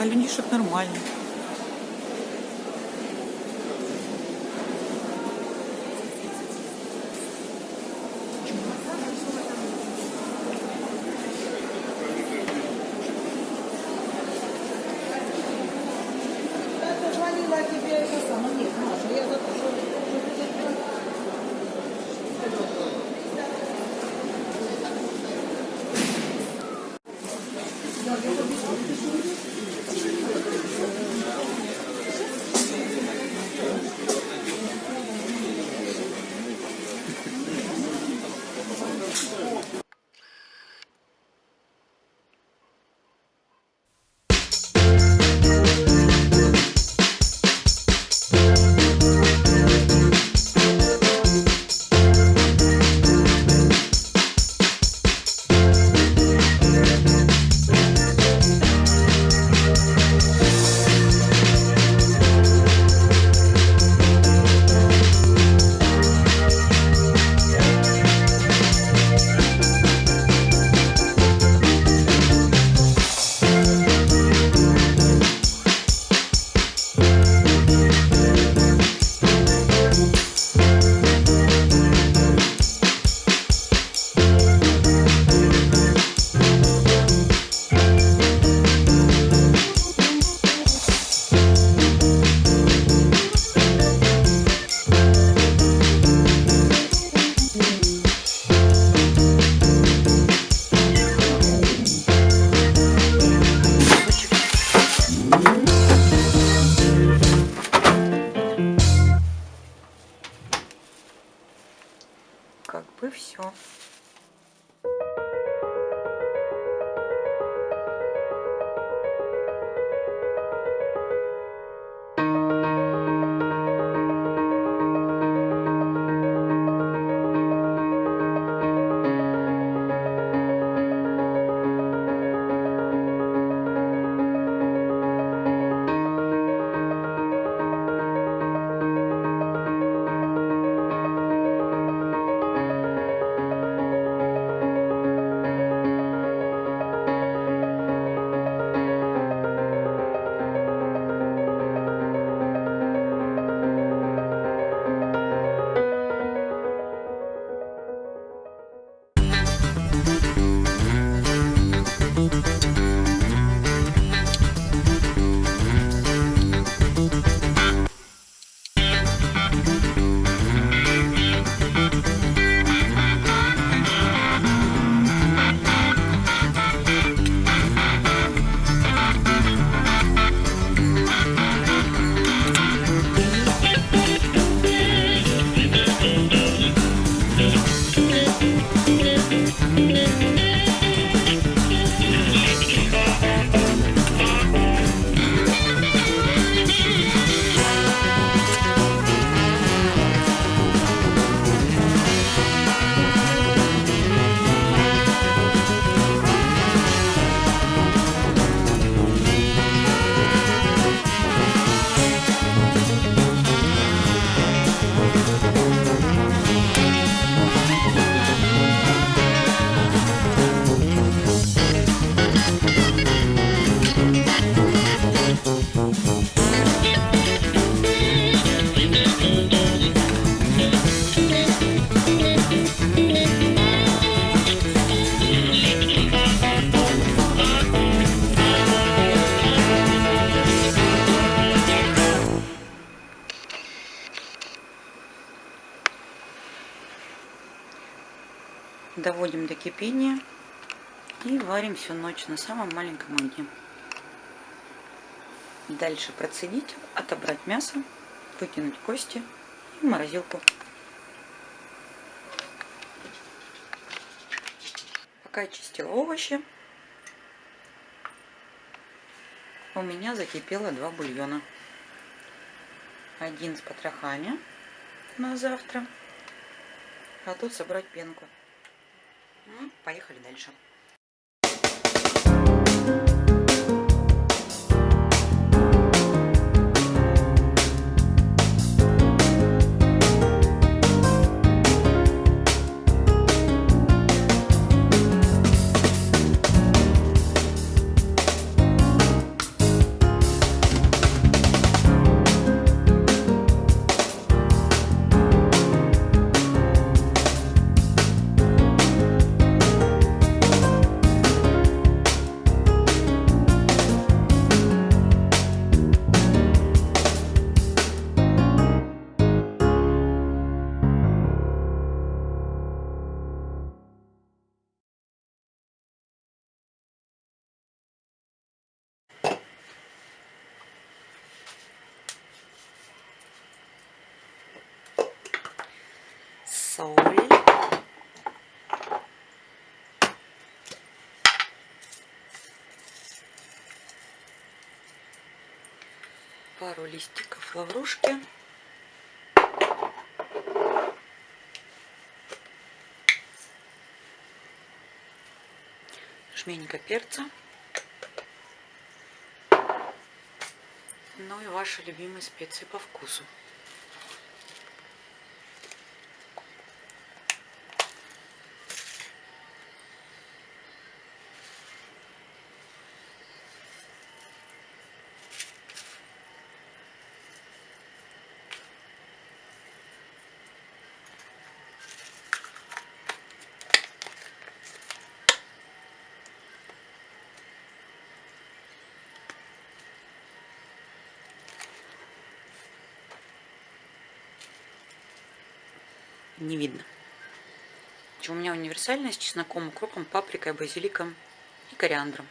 А людишек нормально. Тебе это самое. Доводим до кипения и варим всю ночь на самом маленьком огне. Дальше процедить, отобрать мясо, выкинуть кости и морозилку. Пока чистила овощи, у меня закипело два бульона. Один с потрохами на завтра, а тут собрать пенку. Поехали дальше. Пару листиков лаврушки. Жменька перца. Ну и ваши любимые специи по вкусу. Не видно. У меня универсальная с чесноком, укропом, паприкой, базиликом и кориандром.